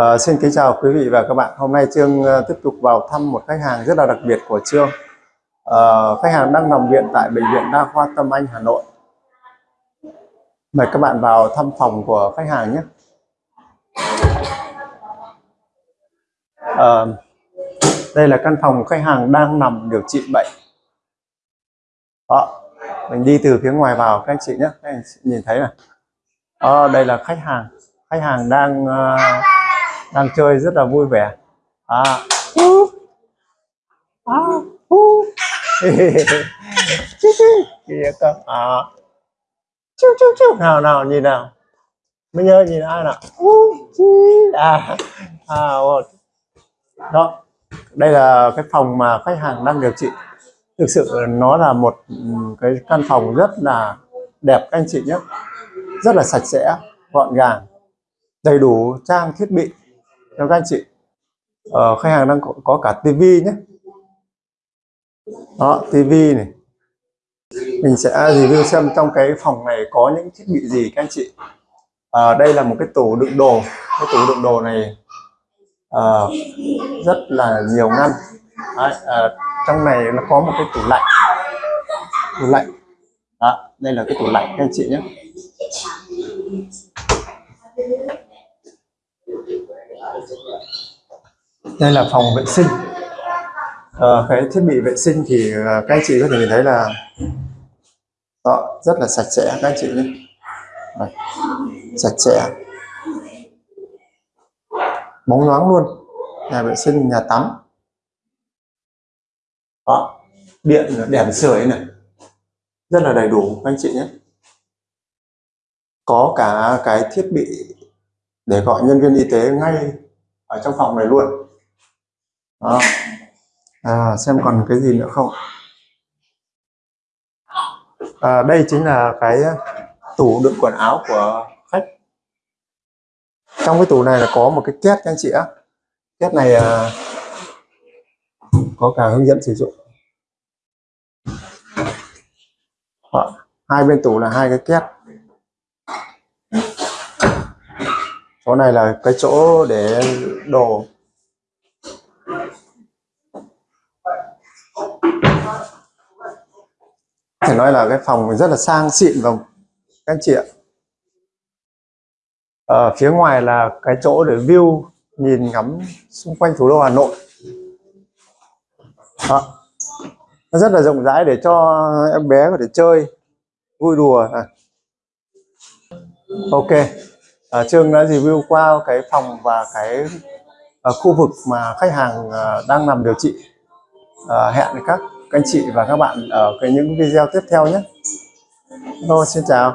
Ờ, xin kính chào quý vị và các bạn. Hôm nay Trương ờ, tiếp tục vào thăm một khách hàng rất là đặc biệt của Trương. Ờ, khách hàng đang nằm viện tại Bệnh viện Đa khoa Tâm Anh, Hà Nội. Mời các bạn vào thăm phòng của khách hàng nhé. Ờ, đây là căn phòng khách hàng đang nằm điều trị bệnh. Đó, mình đi từ phía ngoài vào các anh chị nhé. Các anh chị nhìn thấy này. Đó, đây là khách hàng. Khách hàng đang Uh, đang chơi rất là vui vẻ à. À. Kìa cơ à. Chú, chú, chú. nào nào nhìn nào mới nhớ nhìn ai nào à. À, một. đó đây là cái phòng mà khách hàng đang điều trị thực sự nó là một cái căn phòng rất là đẹp các anh chị nhé rất là sạch sẽ gọn gàng đầy đủ trang thiết bị theo các anh chị ờ, khách hàng đang có, có cả tivi nhé. Đó tivi này. Mình sẽ review xem trong cái phòng này có những thiết bị gì các anh chị. À, đây là một cái tủ đựng đồ. Cái tủ đựng đồ này à, rất là nhiều ngăn. Đấy, à, trong này nó có một cái tủ lạnh. Tủ lạnh. Đó đây là cái tủ lạnh các anh chị nhé đây là phòng vệ sinh. À, cái thiết bị vệ sinh thì ờ, các anh chị có thể nhìn thấy là đó, rất là sạch sẽ các anh chị nhé. Đây, sạch sẽ. Bóng loáng luôn. Nhà vệ sinh nhà tắm. Đó điện đèn sưởi này. Rất là đầy đủ các anh chị nhé. Có cả cái thiết bị để gọi nhân viên y tế ngay ở trong phòng này luôn. Đó. À, xem còn cái gì nữa không? À, đây chính là cái tủ đựng quần áo của khách. Trong cái tủ này là có một cái két các anh chị á két này à, có cả hướng dẫn sử dụng. Hai bên tủ là hai cái két. Chỗ này là cái chỗ để đồ. Phải nói là cái phòng rất là sang xịn và các anh chị ạ. Ở phía ngoài là cái chỗ để view, nhìn ngắm xung quanh thủ đô Hà Nội. Đó. nó rất là rộng rãi để cho em bé có thể chơi, vui đùa. À. ok à, Trương đã review qua cái phòng và cái à, khu vực mà khách hàng à, đang nằm điều trị à, hẹn các anh chị và các bạn ở cái những video tiếp theo nhé. Hello, xin chào.